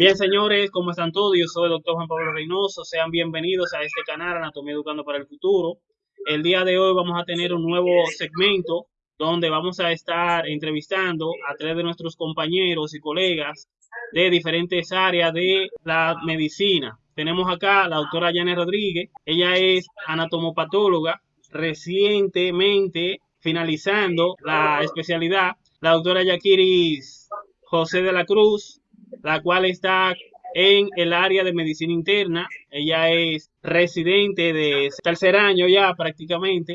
Bien, señores, ¿cómo están todos? Yo soy el doctor Juan Pablo Reynoso. Sean bienvenidos a este canal Anatomía Educando para el Futuro. El día de hoy vamos a tener un nuevo segmento donde vamos a estar entrevistando a tres de nuestros compañeros y colegas de diferentes áreas de la medicina. Tenemos acá a la doctora Janet Rodríguez. Ella es anatomopatóloga, recientemente finalizando la especialidad. La doctora Yaquiris José de la Cruz, la cual está en el área de medicina interna. Ella es residente de tercer año ya prácticamente.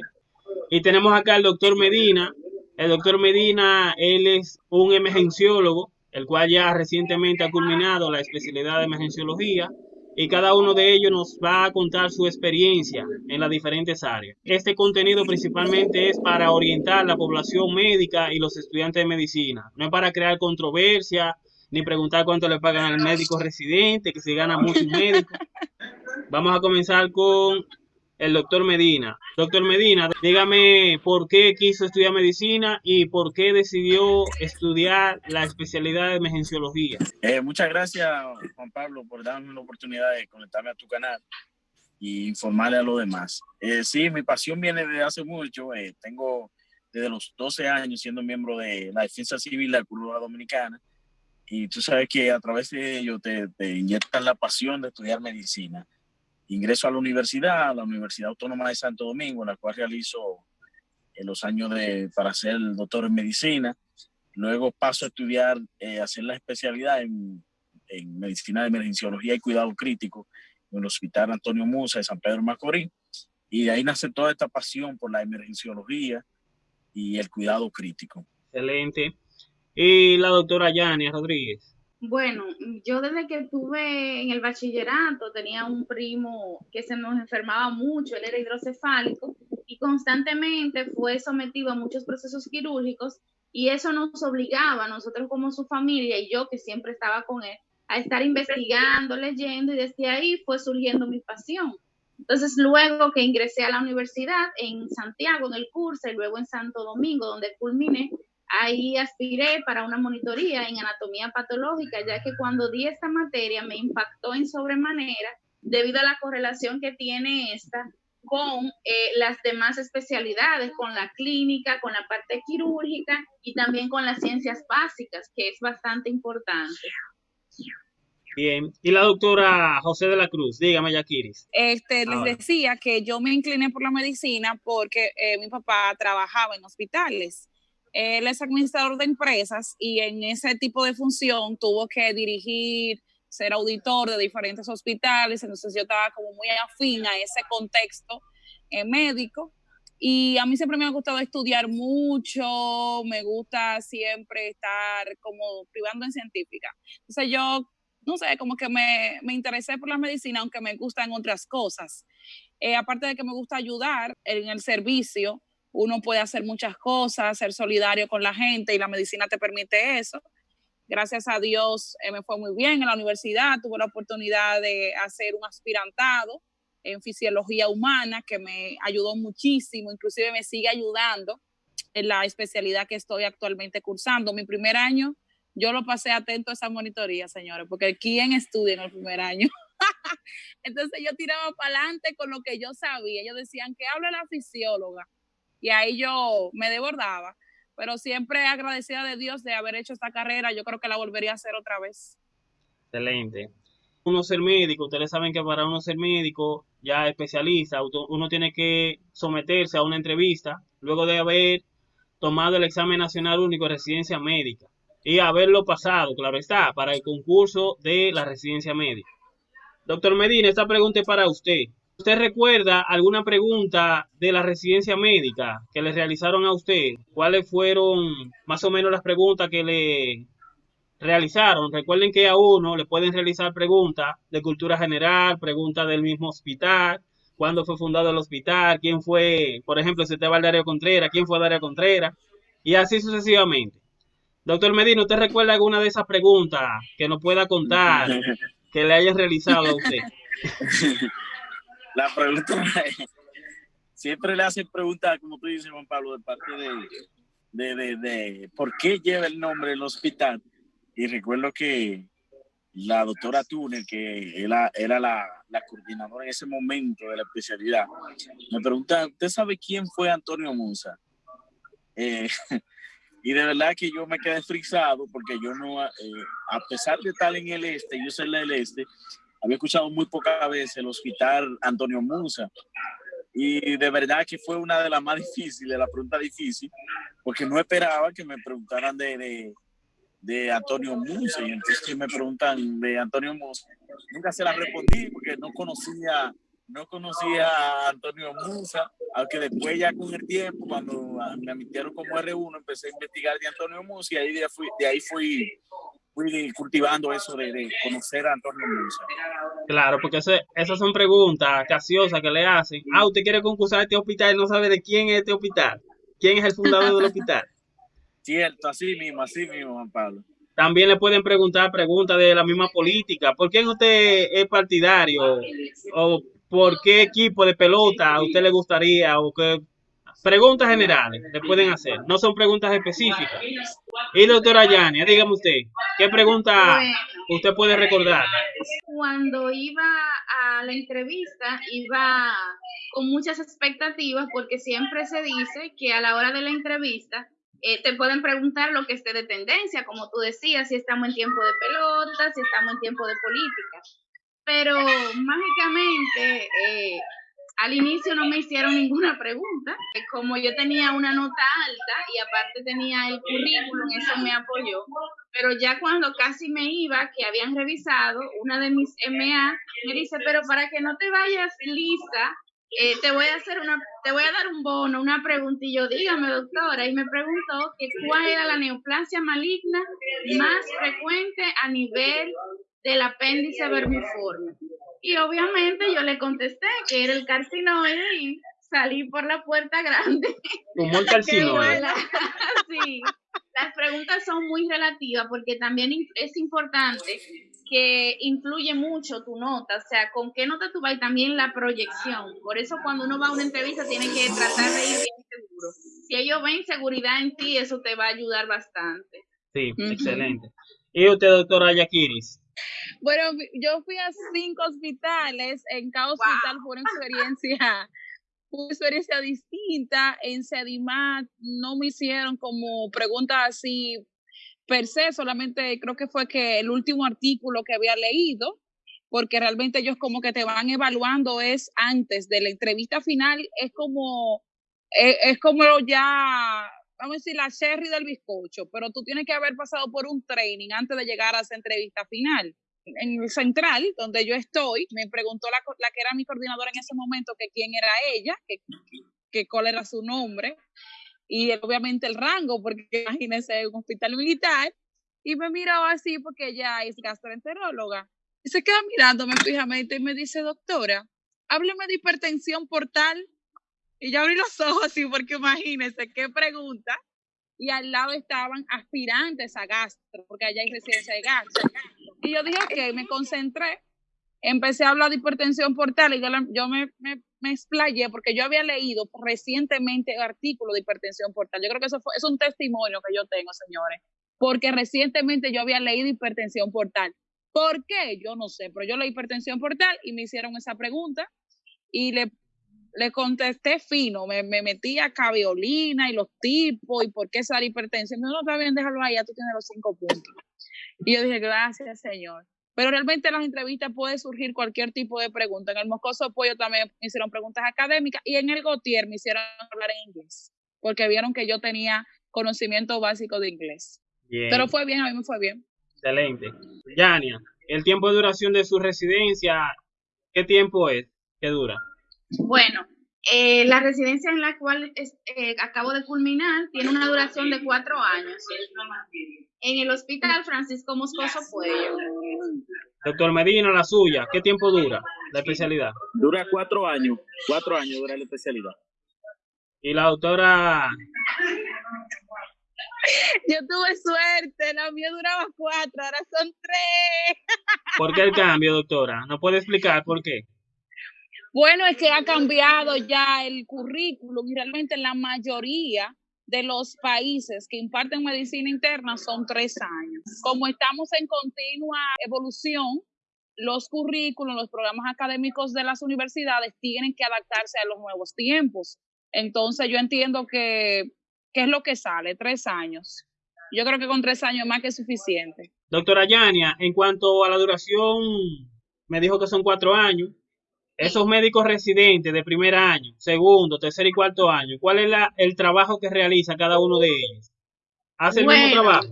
Y tenemos acá al doctor Medina. El doctor Medina, él es un emergenciólogo, el cual ya recientemente ha culminado la especialidad de emergenciología y cada uno de ellos nos va a contar su experiencia en las diferentes áreas. Este contenido principalmente es para orientar la población médica y los estudiantes de medicina, no es para crear controversia ni preguntar cuánto le pagan al médico residente, que se gana mucho médico. Vamos a comenzar con el doctor Medina. Doctor Medina, dígame por qué quiso estudiar medicina y por qué decidió estudiar la especialidad de emergenciología. Eh, muchas gracias, Juan Pablo, por darme la oportunidad de conectarme a tu canal y informarle a los demás. Eh, sí, mi pasión viene desde hace mucho. Eh, tengo desde los 12 años siendo miembro de la Defensa Civil de la Cruz Dominicana y tú sabes que a través de ello te, te, inyectan la pasión de estudiar medicina. Ingreso a la universidad, a la Universidad Autónoma de Santo Domingo, en la cual realizo en los años de, para ser doctor en medicina. Luego paso a estudiar, eh, hacer la especialidad en, en, medicina de emergenciología y cuidado crítico en el Hospital Antonio Musa de San Pedro Macorís. Y de ahí nace toda esta pasión por la emergenciología y el cuidado crítico. Excelente y la doctora Yania Rodríguez. Bueno, yo desde que estuve en el bachillerato tenía un primo que se nos enfermaba mucho, él era hidrocefálico y constantemente fue sometido a muchos procesos quirúrgicos y eso nos obligaba, nosotros como su familia y yo que siempre estaba con él, a estar investigando, leyendo y desde ahí fue surgiendo mi pasión. Entonces, luego que ingresé a la universidad en Santiago, en el curso, y luego en Santo Domingo, donde culminé, Ahí aspiré para una monitoría en anatomía patológica, ya que cuando di esta materia me impactó en sobremanera debido a la correlación que tiene esta con eh, las demás especialidades, con la clínica, con la parte quirúrgica y también con las ciencias básicas, que es bastante importante. Bien, y la doctora José de la Cruz, dígame, Yaquiris. Este, les decía que yo me incliné por la medicina porque eh, mi papá trabajaba en hospitales él es administrador de empresas y en ese tipo de función tuvo que dirigir, ser auditor de diferentes hospitales, entonces yo estaba como muy afín a ese contexto eh, médico. Y a mí siempre me ha gustado estudiar mucho, me gusta siempre estar como privando en científica. Entonces yo, no sé, como que me, me interesé por la medicina, aunque me gustan otras cosas. Eh, aparte de que me gusta ayudar en el servicio, uno puede hacer muchas cosas, ser solidario con la gente y la medicina te permite eso. Gracias a Dios eh, me fue muy bien en la universidad, tuve la oportunidad de hacer un aspirantado en fisiología humana que me ayudó muchísimo, inclusive me sigue ayudando en la especialidad que estoy actualmente cursando. Mi primer año yo lo pasé atento a esa monitoría, señores, porque ¿quién estudia en el primer año? Entonces yo tiraba para adelante con lo que yo sabía. Ellos decían que habla la fisióloga y ahí yo me desbordaba. Pero siempre agradecida de Dios de haber hecho esta carrera, yo creo que la volvería a hacer otra vez. Excelente. Uno ser médico, ustedes saben que para uno ser médico, ya especialista, uno tiene que someterse a una entrevista luego de haber tomado el examen nacional único de residencia médica y haberlo pasado, claro está, para el concurso de la residencia médica. Doctor Medina, esta pregunta es para usted. ¿Usted recuerda alguna pregunta de la residencia médica que le realizaron a usted? ¿Cuáles fueron más o menos las preguntas que le realizaron? Recuerden que a uno le pueden realizar preguntas de cultura general, preguntas del mismo hospital, cuándo fue fundado el hospital, quién fue, por ejemplo, si usted va al Darío Contreras, quién fue Darío Contreras, y así sucesivamente. Doctor Medina, ¿usted recuerda alguna de esas preguntas que nos pueda contar que le hayan realizado a usted? la pregunta siempre le hacen preguntas, como tú dices, Juan Pablo, de parte de, de, de, por qué lleva el nombre del hospital. Y recuerdo que la doctora Túnel, que era, era la, la, coordinadora en ese momento de la especialidad, me pregunta, ¿usted sabe quién fue Antonio Musa? Eh, y de verdad que yo me quedé frisado porque yo no, eh, a pesar de estar en el este, yo soy del este, había escuchado muy pocas veces el hospital Antonio Musa. Y de verdad que fue una de las más difíciles, la pregunta difícil, porque no esperaba que me preguntaran de, de, de Antonio Musa. Y entonces me preguntan de Antonio Musa. Nunca se la respondí porque no conocía, no conocía a Antonio Musa, aunque después ya con el tiempo, cuando me admitieron como R1, empecé a investigar de Antonio Musa y ahí de, fui, de ahí fui, cultivando eso de, de, conocer a Antonio Musa. Claro, porque eso, esas son preguntas casiosas que le hacen. Ah, usted quiere concursar este hospital y no sabe de quién es este hospital. ¿Quién es el fundador del hospital? Cierto, así mismo, así mismo, Juan Pablo. También le pueden preguntar preguntas de la misma política. ¿Por qué usted es partidario? ¿O por qué equipo de pelota a usted le gustaría? ¿O qué? Preguntas generales le pueden hacer, no son preguntas específicas. Y doctora Yania, dígame usted, ¿qué pregunta usted puede recordar? Cuando iba a la entrevista, iba con muchas expectativas porque siempre se dice que a la hora de la entrevista eh, te pueden preguntar lo que esté de tendencia, como tú decías, si estamos en tiempo de pelota, si estamos en tiempo de política. Pero mágicamente, eh, al inicio no me hicieron ninguna pregunta. Como yo tenía una nota alta y aparte tenía el currículum, eso me apoyó. Pero ya cuando casi me iba, que habían revisado, una de mis MA me dice, pero para que no te vayas lista, eh, te voy a hacer una, te voy a dar un bono, una pregunta, dígame doctora, y me preguntó que cuál era la neoplasia maligna más frecuente a nivel del apéndice vermiforme. Y obviamente yo le contesté que era el carcinoide y salí por la puerta grande. Como el carcinoide. sí, las preguntas son muy relativas porque también es importante que influye mucho tu nota, o sea, con qué nota tú vas y también la proyección. Por eso cuando uno va a una entrevista tiene que tratar de ir bien seguro. Si ellos ven seguridad en ti, eso te va a ayudar bastante. Sí, excelente. ¿Y usted, doctora Yakiris? Bueno, yo fui a cinco hospitales, en cada hospital fue una experiencia, una experiencia distinta, en Sedimat no me hicieron como preguntas así per se, solamente creo que fue que el último artículo que había leído, porque realmente ellos como que te van evaluando es antes de la entrevista final, es como, es, es como ya, vamos a decir, la cherry del bizcocho, pero tú tienes que haber pasado por un training antes de llegar a esa entrevista final. En el central, donde yo estoy, me preguntó la, la que era mi coordinadora en ese momento que quién era ella, que, que cuál era su nombre, y obviamente el rango, porque imagínense un hospital militar, y me miró así porque ella es gastroenteróloga. Y se queda mirándome fijamente y me dice, doctora, hábleme de hipertensión portal. Y yo abrí los ojos así porque imagínense qué pregunta. Y al lado estaban aspirantes a gastro, porque allá hay residencia de gastro. Y yo dije, ok, me concentré, empecé a hablar de hipertensión portal y yo, me, me me explayé porque yo había leído recientemente artículo de hipertensión portal. Yo creo que eso fue, es un testimonio que yo tengo, señores, porque recientemente yo había leído hipertensión portal. ¿Por qué? Yo no sé, pero yo leí hipertensión portal y me hicieron esa pregunta y le, le contesté fino, me, me metí a caviolina y los tipos y por qué esa hipertensión. No, no, está bien, déjalo ahí, ya tú tienes los cinco puntos. Y yo dije, gracias, señor. Pero realmente en las entrevistas puede surgir cualquier tipo de pregunta. En el Moscoso Pollo también me hicieron preguntas académicas y en el Gautier me hicieron hablar en inglés, porque vieron que yo tenía conocimiento básico de inglés. Pero fue bien, a mí me fue bien. Excelente. Yania, el tiempo de duración de su residencia, ¿qué tiempo es? ¿Qué dura? Bueno, eh, la residencia en la cual eh, acabo de culminar tiene una duración de cuatro años. En el hospital Francisco Moscoso Puello. Doctor Medina, la suya, ¿qué tiempo dura la especialidad? Dura cuatro años, cuatro años dura la especialidad. Y la doctora... Yo tuve suerte, la mía duraba cuatro, ahora son tres. ¿Por qué el cambio, doctora? ¿No puede explicar por qué? Bueno, es que ha cambiado ya el currículum y realmente la mayoría de los países que imparten medicina interna son tres años. Como estamos en continua evolución, los currículos, los programas académicos de las universidades tienen que adaptarse a los nuevos tiempos. Entonces yo entiendo que, ¿qué es lo que sale? Tres años. Yo creo que con tres años más que suficiente. Doctora Yania, en cuanto a la duración, me dijo que son cuatro años. Esos médicos residentes de primer año, segundo, tercer y cuarto año, ¿cuál es la, el trabajo que realiza cada uno de ellos? ¿Hace el mismo trabajo?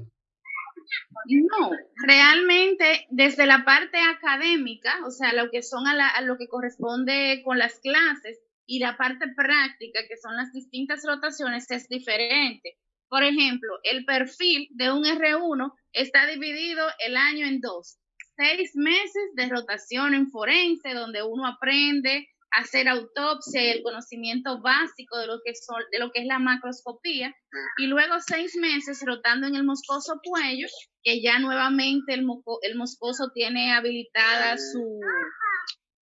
No, realmente desde la parte académica, o sea, lo que son a, a lo que corresponde con las clases y la parte práctica, que son las distintas rotaciones, es diferente. Por ejemplo, el perfil de un R1 está dividido el año en dos seis meses de rotación en forense, donde uno aprende a hacer autopsia y el conocimiento básico de lo que, son, de lo que es la macroscopía, y luego seis meses rotando en el moscoso cuello, que ya nuevamente el, el moscoso tiene habilitada su,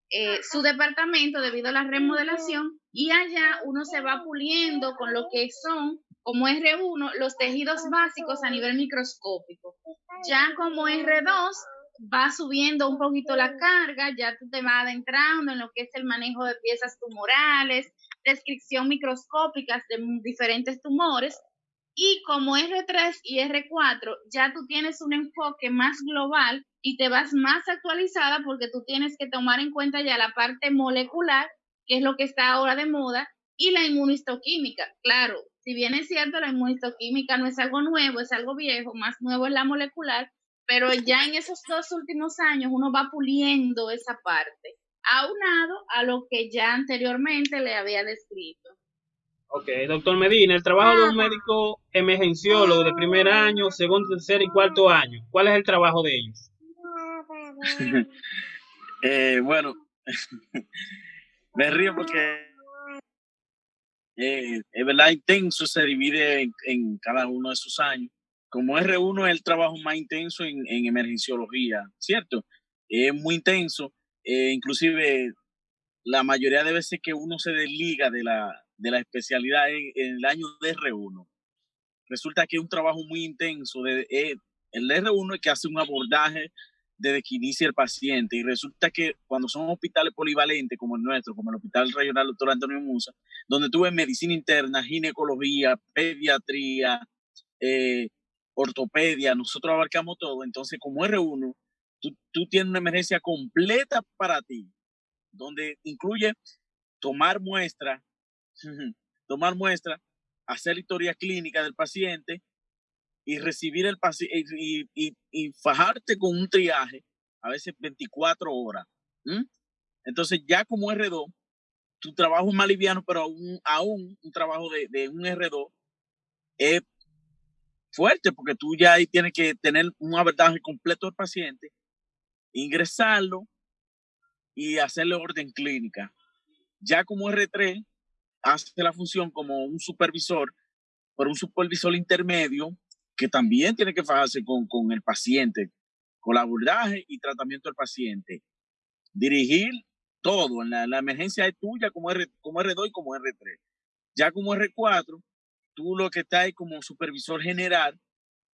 eh, su departamento debido a la remodelación, y allá uno se va puliendo con lo que son como R1 los tejidos básicos a nivel microscópico. Ya como R2 va subiendo un poquito la carga, ya tú te vas adentrando en lo que es el manejo de piezas tumorales, descripción microscópica de diferentes tumores. Y como R3 y R4, ya tú tienes un enfoque más global y te vas más actualizada porque tú tienes que tomar en cuenta ya la parte molecular, que es lo que está ahora de moda, y la inmunistoquímica. Claro, si bien es cierto, la inmunistoquímica no es algo nuevo, es algo viejo, más nuevo es la molecular, pero ya en esos dos últimos años uno va puliendo esa parte, aunado a lo que ya anteriormente le había descrito. Ok, doctor Medina, el trabajo de un médico emergenciólogo de primer año, segundo, tercer y cuarto año, ¿cuál es el trabajo de ellos? eh, bueno, me río porque eh, es verdad intenso, se divide en cada uno de sus años como R1 es el trabajo más intenso en, emergenciología, ¿cierto? Es muy intenso, eh, inclusive la mayoría de veces que uno se desliga de la, de la especialidad en, el año de R1. Resulta que es un trabajo muy intenso. Eh, el R1 es que hace un abordaje desde que inicia el paciente y resulta que cuando son hospitales polivalentes como el nuestro, como el Hospital Regional Dr. Antonio Musa, donde tuve medicina interna, ginecología, pediatría, eh, ortopedia, nosotros abarcamos todo. Entonces, como R1, tú, tienes una emergencia completa para ti, donde incluye tomar muestra, tomar muestra, hacer historia clínica del paciente y recibir el paciente y, y, fajarte con un triaje, a veces 24 horas. Entonces, ya como R2, tu trabajo es más liviano, pero aún, aún un trabajo de, de un R2 es fuerte porque tú ya ahí tienes que tener un abordaje completo del paciente, ingresarlo y hacerle orden clínica. Ya como R3 hace la función como un supervisor, pero un supervisor intermedio que también tiene que fajarse con, con el paciente, con el abordaje y tratamiento del paciente. Dirigir todo, en la, emergencia es tuya como, R, como R2 y como R3. Ya como R4, tú lo que estás es como supervisor general,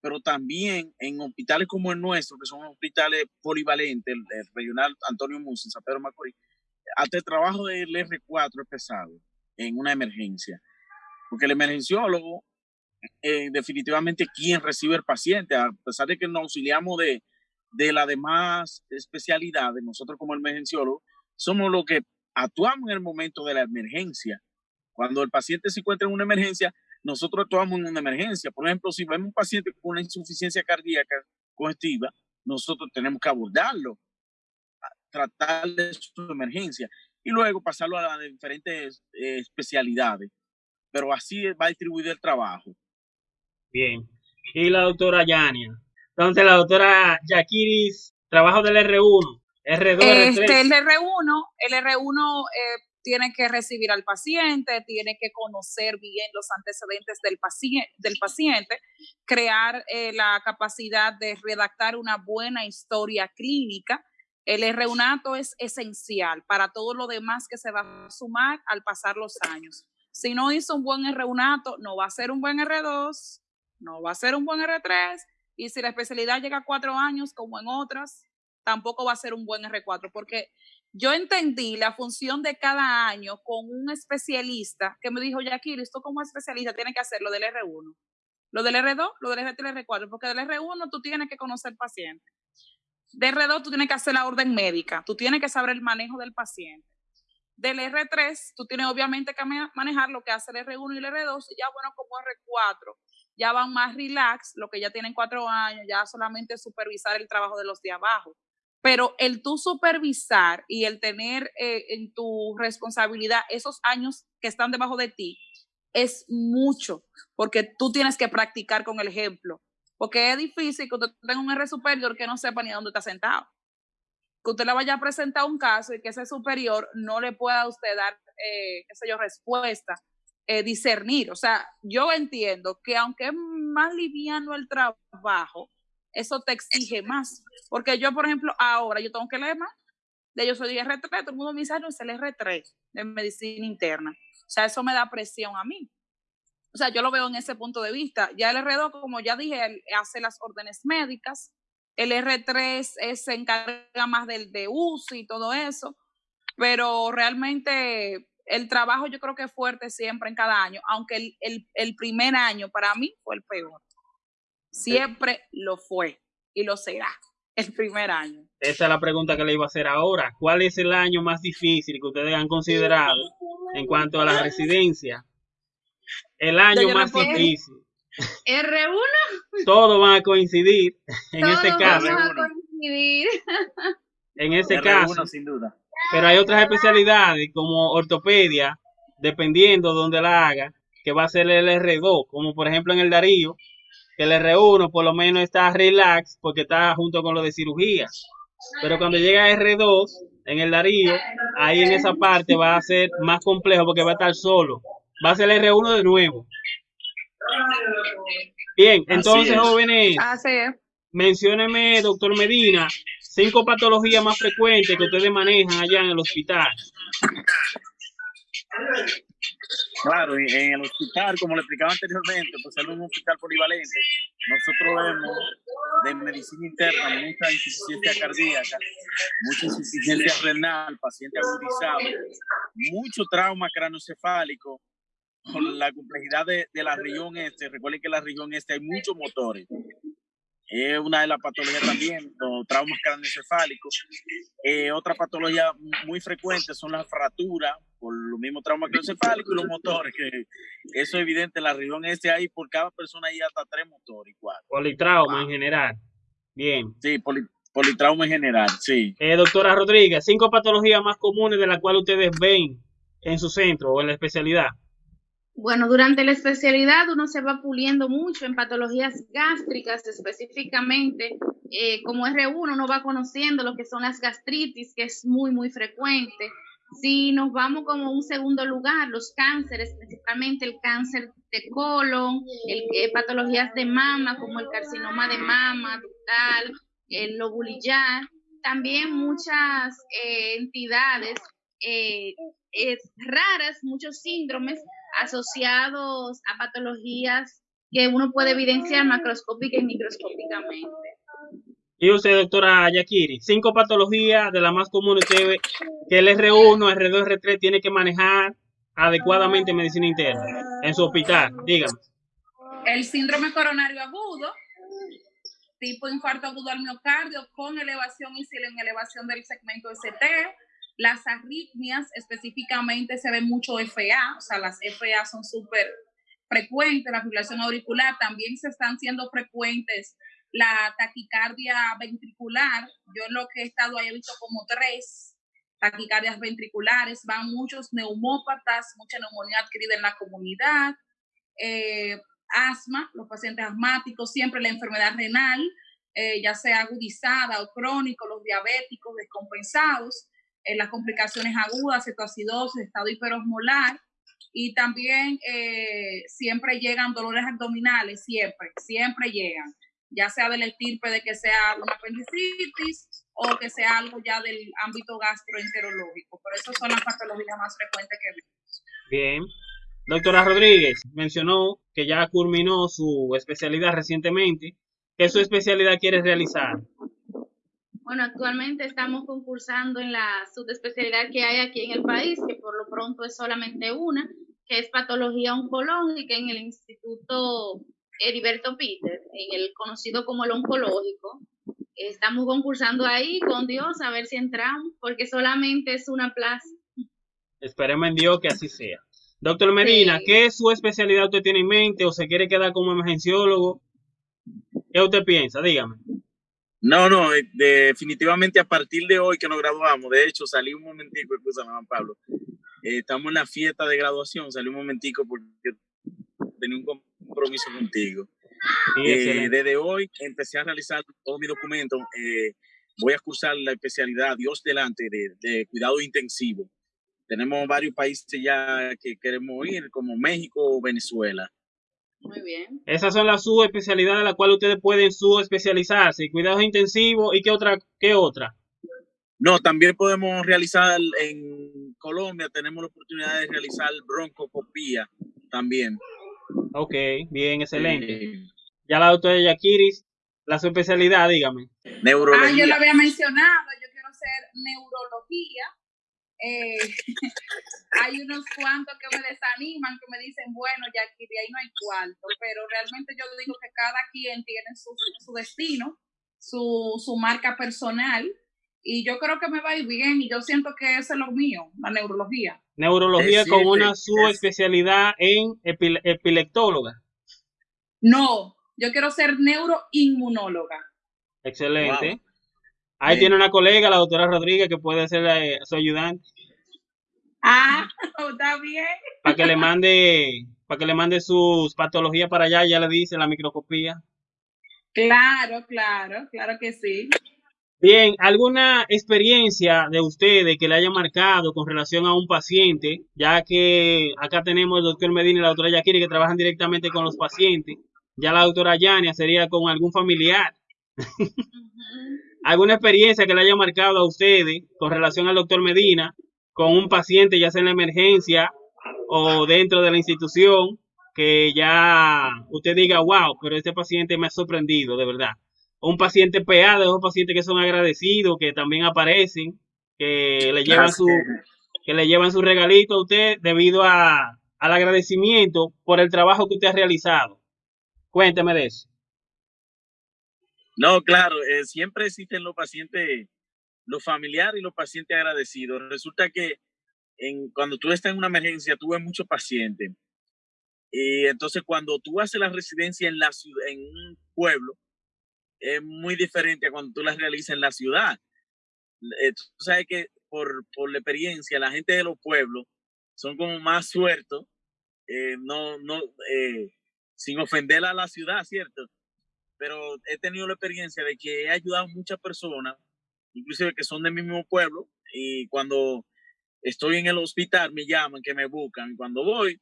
pero también en hospitales como el nuestro, que son hospitales polivalentes, el, regional Antonio Musa en San Pedro Macorís, hasta el trabajo del R4 es pesado en una emergencia, porque el emergenciólogo eh, definitivamente quien recibe el paciente, a pesar de que nos auxiliamos de, de las demás especialidades, nosotros como emergenciólogo, somos los que actuamos en el momento de la emergencia. Cuando el paciente se encuentra en una emergencia, nosotros actuamos en una emergencia. Por ejemplo, si vemos un paciente con una insuficiencia cardíaca congestiva, nosotros tenemos que abordarlo, tratarle su emergencia y luego pasarlo a las diferentes eh, especialidades. Pero así va a distribuir el trabajo. Bien. Y la doctora Yania. Entonces, la doctora Yakiris, trabajo del R1, R2, este, El R1, el R1 eh, tiene que recibir al paciente, tiene que conocer bien los antecedentes del paciente, crear eh, la capacidad de redactar una buena historia clínica. El reunato es esencial para todo lo demás que se va a sumar al pasar los años. Si no hizo un buen R1, no va a ser un buen R2, no va a ser un buen R3, y si la especialidad llega a cuatro años, como en otras, tampoco va a ser un buen R4, porque yo entendí la función de cada año con un especialista que me dijo, Jackie, esto como especialista tiene que hacer lo del R1, lo del R2, lo del R3 y el R4, porque del R1 tú tienes que conocer paciente. De R2 tú tienes que hacer la orden médica, tú tienes que saber el manejo del paciente. Del R3 tú tienes obviamente que manejar lo que hace el R1 y el R2, y ya bueno, como R4, ya van más relax, lo que ya tienen cuatro años, ya solamente supervisar el trabajo de los de abajo pero el tú supervisar y el tener eh, en tu responsabilidad esos años que están debajo de ti es mucho, porque tú tienes que practicar con el ejemplo. Porque es difícil que usted tenga un R superior que no sepa ni dónde está sentado. Que usted le vaya a presentar un caso y que ese superior no le pueda a usted dar, eh, qué sé yo, respuesta, eh, discernir. O sea, yo entiendo que aunque es más liviano el trabajo, eso te exige más. Porque yo, por ejemplo, ahora yo tengo que leer más. De yo soy R3, todo el mundo me dice, no, es el R3 de medicina interna. O sea, eso me da presión a mí. O sea, yo lo veo en ese punto de vista. Ya el R2, como ya dije, hace las órdenes médicas. El R3 se encarga más del de uso y todo eso. Pero realmente el trabajo yo creo que es fuerte siempre en cada año, aunque el, el, el primer año para mí fue el peor. Siempre lo fue y lo será el primer año. Esa es la pregunta que le iba a hacer ahora. ¿Cuál es el año más difícil que ustedes han considerado en cuanto a la residencia? El año más difícil. R1. Todos van a coincidir en este caso. En este caso. sin duda. Pero hay otras especialidades como ortopedia, dependiendo de donde la haga, que va a ser el R2, como por ejemplo en el Darío, que el R1 por lo menos está relax porque está junto con lo de cirugía. Pero cuando llega a R2 en el Darío, ahí en esa parte va a ser más complejo porque va a estar solo. Va a ser el R1 de nuevo. Bien, entonces jóvenes, mencióneme, doctor Medina, cinco patologías más frecuentes que ustedes manejan allá en el hospital. Claro, en el hospital, como le explicaba anteriormente, pues es un hospital polivalente. Nosotros vemos de medicina interna mucha insuficiencia cardíaca, mucha insuficiencia renal, paciente agudizado, mucho trauma cranocefálico, con la complejidad de, de, la región este. Recuerden que en la región este hay muchos motores. Es una de las patologías también, los traumas craneoencefálicos. Eh, otra patología muy frecuente son las fracturas por los mismos traumas craneoencefálicos y los motores, que eso es evidente en la región este hay por cada persona hay hasta tres motores igual. Politrauma en general. Bien. Sí, politrauma en general, sí. Eh, doctora Rodríguez, cinco patologías más comunes de las cuales ustedes ven en su centro o en la especialidad. Bueno, durante la especialidad uno se va puliendo mucho en patologías gástricas específicamente. Eh, como R1 uno va conociendo lo que son las gastritis, que es muy, muy frecuente. Si nos vamos como un segundo lugar, los cánceres, principalmente el cáncer de colon, el, eh, patologías de mama como el carcinoma de mama, ductal, el lobulillar, también muchas eh, entidades raras, muchos síndromes asociados a patologías que uno puede evidenciar macroscópica y microscópicamente. Y usted, doctora Yakiri, cinco patologías de las más comunes que, que el R1, R2, R3 tiene que manejar adecuadamente en medicina interna en su hospital. Dígame. El síndrome coronario agudo, tipo infarto agudo al miocardio con elevación y en elevación del segmento ST, las arritmias específicamente se ve mucho FA, o sea, las FA son súper frecuentes, la fibrilación auricular también se están siendo frecuentes, la taquicardia ventricular, yo lo que he estado ahí he visto como tres taquicardias ventriculares, van muchos neumópatas, mucha neumonía adquirida en la comunidad, eh, asma, los pacientes asmáticos, siempre la enfermedad renal, eh, ya sea agudizada o crónico, los diabéticos descompensados, en las complicaciones agudas, cetoacidosis, estado hiperosmolar, y también eh, siempre llegan dolores abdominales, siempre, siempre llegan, ya sea del estirpe de que sea una apendicitis o que sea algo ya del ámbito gastroenterológico. Por eso son las patologías más frecuentes que vemos. Bien. Doctora Rodríguez mencionó que ya culminó su especialidad recientemente. ¿Qué su especialidad quiere realizar? Bueno, actualmente estamos concursando en la subespecialidad que hay aquí en el país, que por lo pronto es solamente una, que es patología oncológica en el Instituto Heriberto Peter, en el conocido como el oncológico. Estamos concursando ahí con Dios a ver si entramos, porque solamente es una plaza. Esperemos en Dios que así sea. Doctor Medina, Sí. ¿qué es su especialidad usted tiene en mente o se quiere quedar como emergenciólogo? ¿Qué usted piensa? Dígame. No, no, eh, definitivamente a partir de hoy que nos graduamos, de hecho salí un momentico, escúchame Juan Pablo, eh, estamos en la fiesta de graduación, salí un momentico porque tenía un compromiso contigo. Sí, Eh, desde hoy empecé a realizar todos mis documentos, eh, voy a cursar la especialidad Dios delante de, de cuidado intensivo. Tenemos varios países ya que queremos ir, como México o Venezuela. Muy bien. Esas son las subespecialidades a las cuales ustedes pueden subespecializarse. Cuidados intensivos y qué otra, qué otra. No, también podemos realizar en Colombia, tenemos la oportunidad de realizar broncoscopía también. Ok, bien, excelente. Eh, Ya la doctora Yakiris, la subespecialidad, dígame. Ah, yo neurología. lo había mencionado, yo quiero hacer neurología. Eh, hay unos cuantos que me desaniman, que me dicen, bueno, ya aquí de ahí no hay cuarto, pero realmente yo digo que cada quien tiene su, su destino, su, su marca personal, y yo creo que me va a ir bien, y yo siento que eso es lo mío, la neurología. Neurología Es con una es- subespecialidad en epile- epileptóloga. No, yo quiero ser neuroinmunóloga. Excelente. Wow. Ahí tiene una colega, la doctora Rodríguez, que puede ser eh, su ayudante, Ah, está bien. para que le mande, para que le mande sus patologías para allá, ya le dice la microscopía. Claro, claro, claro que sí. Bien, ¿alguna experiencia de ustedes que le haya marcado con relación a un paciente? Ya que acá tenemos el doctor Medina y la doctora Yakiri que trabajan directamente con los pacientes. Ya la doctora Yania sería con algún familiar. ¿Alguna experiencia que le haya marcado a ustedes con relación al doctor Medina con un paciente, ya sea en la emergencia o dentro de la institución, que ya usted diga, wow, pero este paciente me ha sorprendido, de verdad? O un paciente PA, de esos pacientes que son agradecidos, que también aparecen, que le llevan su, que le llevan su regalito a usted debido a, al agradecimiento por el trabajo que usted ha realizado. Cuénteme de eso. No, claro, eh, siempre existen los pacientes, los familiares y los pacientes agradecidos. Resulta que en, cuando tú estás en una emergencia, tú ves muchos pacientes. Y entonces cuando tú haces la residencia en, la, ciudad, en un pueblo, es muy diferente a cuando tú la realizas en la ciudad. Eh, tú sabes que por, por la experiencia, la gente de los pueblos son como más sueltos, eh, no, no, sin ofender a la ciudad, ¿cierto? Pero he tenido la experiencia de que he ayudado a muchas personas, inclusive que son del mismo pueblo, y cuando estoy en el hospital me llaman, que me buscan. Cuando voy,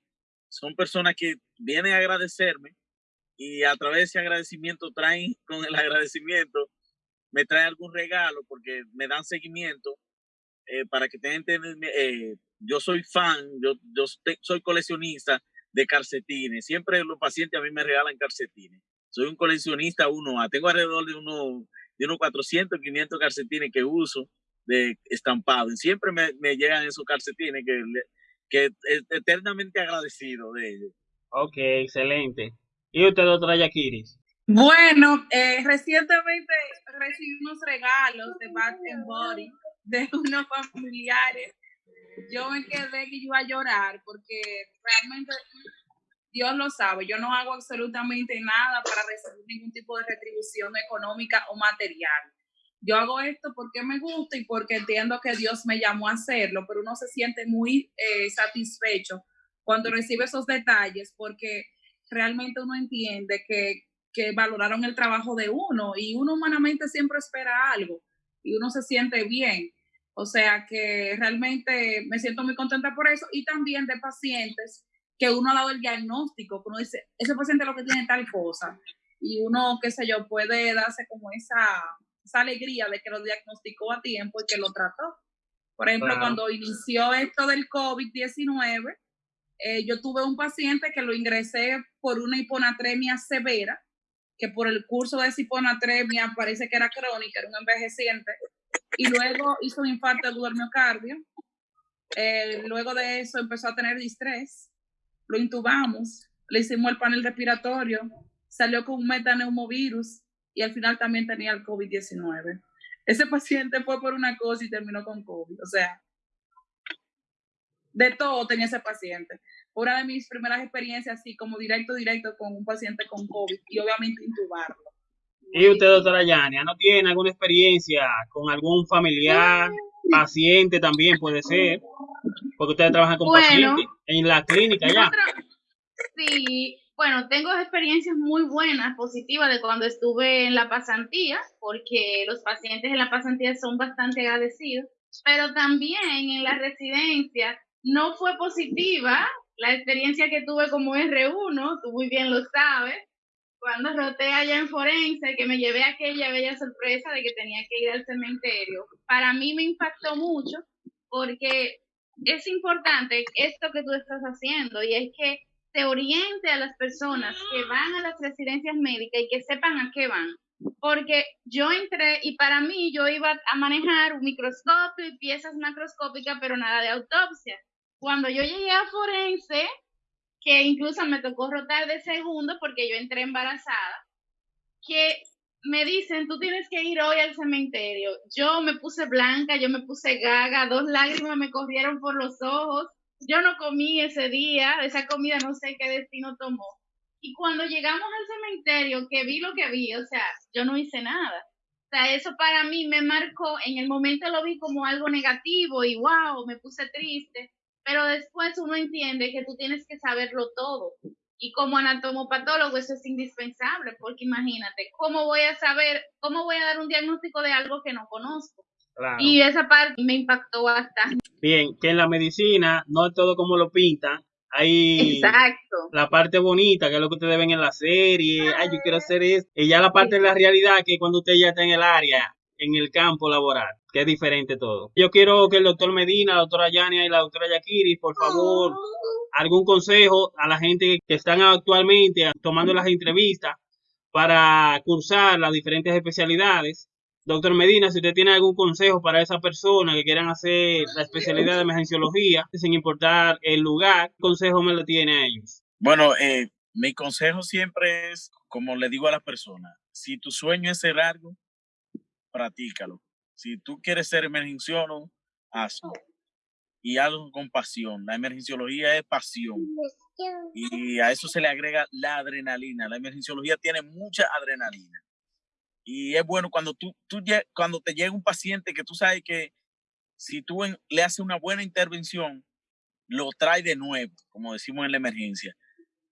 son personas que vienen a agradecerme y a través de ese agradecimiento traen, con el agradecimiento, me traen algún regalo porque me dan seguimiento eh, para que tengan, eh, yo soy fan, yo, yo soy coleccionista de calcetines. Siempre los pacientes a mí me regalan calcetines. Soy un coleccionista uno, tengo alrededor de unos de unos 400, 500 calcetines que uso de estampado. Y siempre me, me llegan esos calcetines que, que es eternamente agradecido de ellos. Ok, excelente. ¿Y usted, doctora Yakiris? Bueno, eh, recientemente recibí unos regalos de Bath and Body de unos familiares. Yo me quedé que iba a llorar porque realmente Dios lo sabe, yo no hago absolutamente nada para recibir ningún tipo de retribución económica o material. Yo hago esto porque me gusta y porque entiendo que Dios me llamó a hacerlo, pero uno se siente muy eh, satisfecho cuando recibe esos detalles porque realmente uno entiende que, que valoraron el trabajo de uno y uno humanamente siempre espera algo y uno se siente bien. O sea que realmente me siento muy contenta por eso y también de pacientes que uno ha dado el diagnóstico, que uno dice, ese paciente lo que tiene tal cosa y uno, qué sé yo, puede darse como esa, esa alegría de que lo diagnosticó a tiempo y que lo trató. Por ejemplo, cuando inició esto del COVID-19, eh, yo tuve un paciente que lo ingresé por una hiponatremia severa, que por el curso de esa hiponatremia parece que era crónica, era un envejeciente, y luego hizo un infarto de miocardio. Eh, luego de eso empezó a tener distrés, lo intubamos, le hicimos el panel respiratorio, salió con un metaneumovirus y al final también tenía el COVID-19. Ese paciente fue por una cosa y terminó con COVID. O sea, de todo tenía ese paciente. Una de mis primeras experiencias así como directo, directo con un paciente con COVID y obviamente intubarlo. ¿Y usted, doctora Yania, no tiene alguna experiencia con algún familiar, paciente también puede ser? Porque ustedes trabajan con pacientes en la clínica ya. Sí, bueno, tengo experiencias muy buenas, positivas de cuando estuve en la pasantía, porque los pacientes en la pasantía son bastante agradecidos, pero también en la residencia no fue positiva la experiencia que tuve como R1, tú muy bien lo sabes, cuando roté allá en Forense, que me llevé aquella bella sorpresa de que tenía que ir al cementerio. Para mí me impactó mucho porque es importante esto que tú estás haciendo y es que se oriente a las personas que van a las residencias médicas y que sepan a qué van. Porque yo entré y para mí yo iba a manejar un microscopio y piezas macroscópicas, pero nada de autopsia. Cuando yo llegué a forense, que incluso me tocó rotar de segundo porque yo entré embarazada, que me dicen, tú tienes que ir hoy al cementerio. Yo me puse blanca, yo me puse gaga, dos lágrimas me corrieron por los ojos. Yo no comí ese día, esa comida no sé qué destino tomó. Y cuando llegamos al cementerio, que vi lo que vi, o sea, yo no hice nada. O sea, eso para mí me marcó, en el momento lo vi como algo negativo y wow, me puse triste pero después uno entiende que tú tienes que saberlo todo. Y como anatomopatólogo eso es indispensable, porque imagínate, ¿cómo voy a saber, cómo voy a dar un diagnóstico de algo que no conozco? Y esa parte me impactó bastante. Bien, que en la medicina no es todo como lo pintan. Hay Exacto. la parte bonita, que es lo que ustedes ven en la serie. Ay, yo quiero hacer esto. Y ya la parte de la realidad, que cuando usted ya está en el área, en el campo laboral, que es diferente todo. Yo quiero que el doctor Medina, la doctora Yania y la doctora Yakiri, por favor, algún consejo a la gente que están actualmente tomando las entrevistas para cursar las diferentes especialidades. Doctor Medina, si usted tiene algún consejo para esa persona que quieran hacer la especialidad de emergenciología, sin importar el lugar, ¿qué consejo me lo tiene a ellos? Bueno, eh, mi consejo siempre es, como le digo a las personas, si tu sueño es ser algo, practícalo. Si tú quieres ser emergenciólogo, hazlo. Y hazlo con pasión. La emergenciología es pasión. Y a eso se le agrega la adrenalina. La emergenciología tiene mucha adrenalina. Y es bueno cuando, tú, tú, cuando te llega un paciente que tú sabes que si tú le haces una buena intervención, lo trae de nuevo, como decimos en la emergencia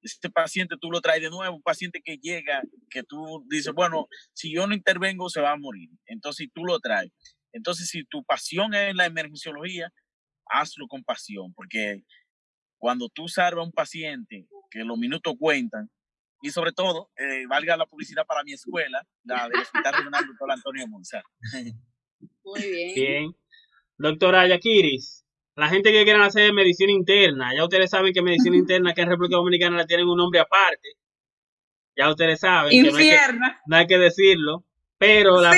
este paciente tú lo traes de nuevo, un paciente que llega, que tú dices, bueno, si yo no intervengo se va a morir. Entonces, tú lo traes. Entonces, si tu pasión es la emergenciología, hazlo con pasión, porque cuando tú salvas a un paciente, que los minutos cuentan, y sobre todo, eh, valga la publicidad para mi escuela, la del Hospital Regional Doctor Antonio Monzar. Muy bien. Bien. Doctora Yakiris, la gente que quiera hacer medicina interna, ya ustedes saben que medicina interna que en República Dominicana la tienen un nombre aparte. Ya ustedes saben. Que no, hay que, decirlo. Pero la,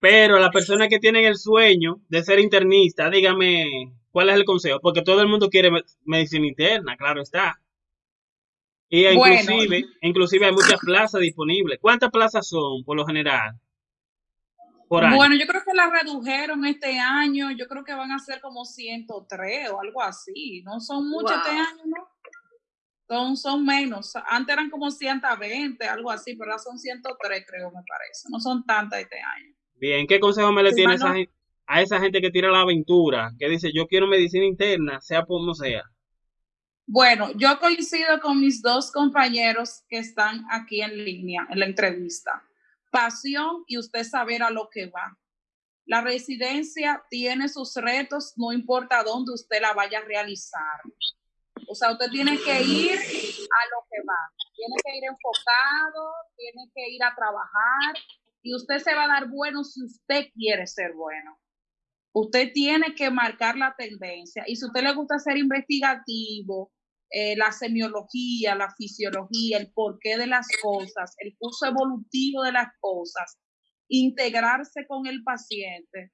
pero la persona que tiene el sueño de ser internista, dígame, ¿cuál es el consejo? Porque todo el mundo quiere medicina interna, claro está. Y inclusive, inclusive hay muchas plazas disponibles. ¿Cuántas plazas son por lo general? Bueno, yo creo que la redujeron este año, yo creo que van a ser como 103 o algo así, no son muchos este año, ¿no? Son, son menos, antes eran como 120, algo así, pero ahora son 103 creo, me parece, no son tantas este año. Bien, ¿qué consejo me le tiene a esa gente que tira la aventura, que dice yo quiero medicina interna, sea como sea? Bueno, yo coincido con mis dos compañeros que están aquí en línea, en la entrevista pasión y usted saber a lo que va. La residencia tiene sus retos, no importa dónde usted la vaya a realizar. O sea, usted tiene que ir a lo que va. Tiene que ir enfocado, tiene que ir a trabajar y usted se va a dar bueno si usted quiere ser bueno. Usted tiene que marcar la tendencia. Y si usted le gusta ser investigativo, eh, la semiología, la fisiología, el porqué de las cosas, el curso evolutivo de las cosas, integrarse con el paciente.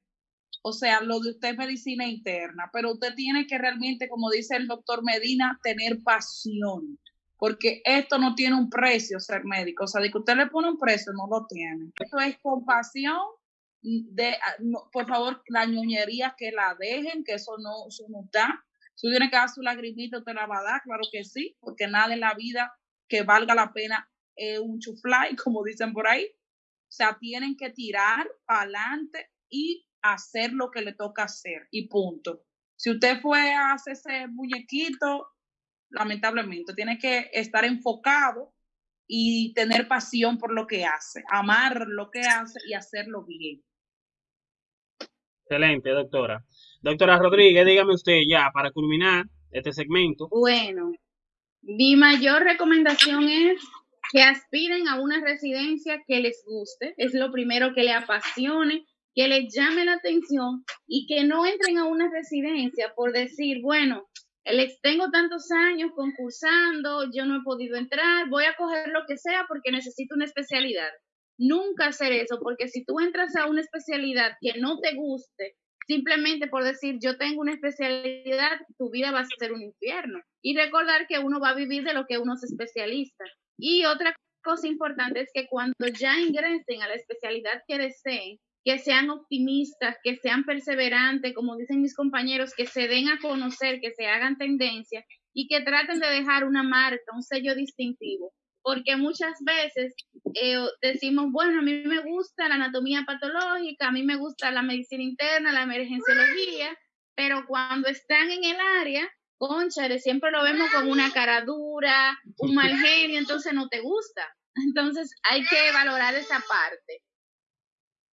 O sea, lo de usted es medicina interna, pero usted tiene que realmente, como dice el doctor Medina, tener pasión, porque esto no tiene un precio ser médico. O sea, de que usted le pone un precio, no lo tiene. Esto es compasión de, ah, por favor, la ñoñería que la dejen, que eso no, eso no está. Si tiene que dar su lagrimita, te la va a dar, claro que sí, porque nada en la vida que valga la pena es un chuflay, como dicen por ahí. O sea, tienen que tirar para adelante y hacer lo que le toca hacer y punto. Si usted fue a hacer ese muñequito, lamentablemente, tiene que estar enfocado y tener pasión por lo que hace, amar lo que hace y hacerlo bien. Excelente, doctora. Doctora Rodríguez, dígame usted ya para culminar este segmento. Bueno, mi mayor recomendación es que aspiren a una residencia que les guste, es lo primero que le apasione, que les llame la atención y que no entren a una residencia por decir, bueno, les tengo tantos años concursando, yo no he podido entrar, voy a coger lo que sea porque necesito una especialidad nunca hacer eso, porque si tú entras a una especialidad que no te guste, simplemente por decir yo tengo una especialidad, tu vida va a ser un infierno. Y recordar que uno va a vivir de lo que uno es especialista. Y otra cosa importante es que cuando ya ingresen a la especialidad que deseen, que sean optimistas, que sean perseverantes, como dicen mis compañeros, que se den a conocer, que se hagan tendencia y que traten de dejar una marca, un sello distintivo porque muchas veces eh, decimos, bueno, a mí me gusta la anatomía patológica, a mí me gusta la medicina interna, la emergenciología, pero cuando están en el área, conchale, siempre lo vemos con una cara dura, un mal genio, entonces no te gusta. Entonces hay que valorar esa parte.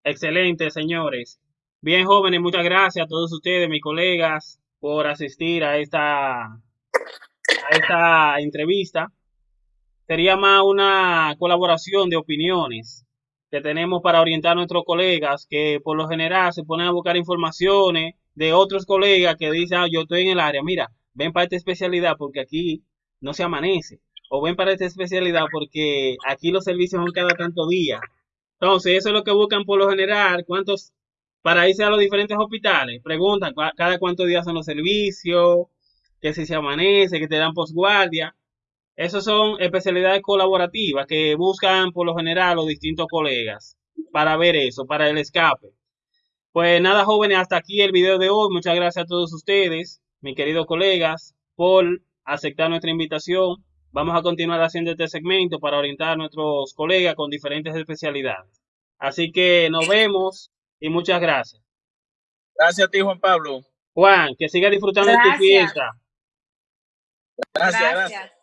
Excelente, señores. Bien, jóvenes, muchas gracias a todos ustedes, mis colegas, por asistir a esta, a esta entrevista sería más una colaboración de opiniones que tenemos para orientar a nuestros colegas que por lo general se ponen a buscar informaciones de otros colegas que dicen, ah, yo estoy en el área, mira, ven para esta especialidad porque aquí no se amanece, o ven para esta especialidad porque aquí los servicios son cada tanto día. Entonces, eso es lo que buscan por lo general, cuántos, para irse a los diferentes hospitales, preguntan cada cuántos días son los servicios, que si se amanece, que te dan posguardia. Esas son especialidades colaborativas que buscan por lo general los distintos colegas para ver eso, para el escape. Pues nada, jóvenes, hasta aquí el video de hoy. Muchas gracias a todos ustedes, mis queridos colegas, por aceptar nuestra invitación. Vamos a continuar haciendo este segmento para orientar a nuestros colegas con diferentes especialidades. Así que nos vemos y muchas gracias. Gracias a ti, Juan Pablo. Juan, que siga disfrutando de tu fiesta. gracias. gracias.